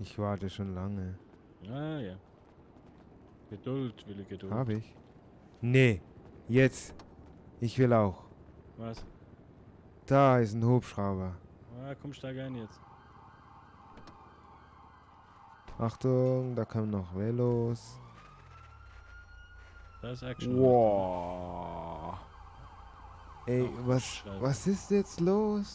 Ich warte schon lange. Ah ja. Geduld, Wille, Geduld. Hab ich? Nee. Jetzt. Ich will auch. Was? Da ist ein Hubschrauber. Ah, komm, steig ein jetzt. Achtung, da kommen noch Velos. Das ist Action. Wow. Ey, was, was ist jetzt los?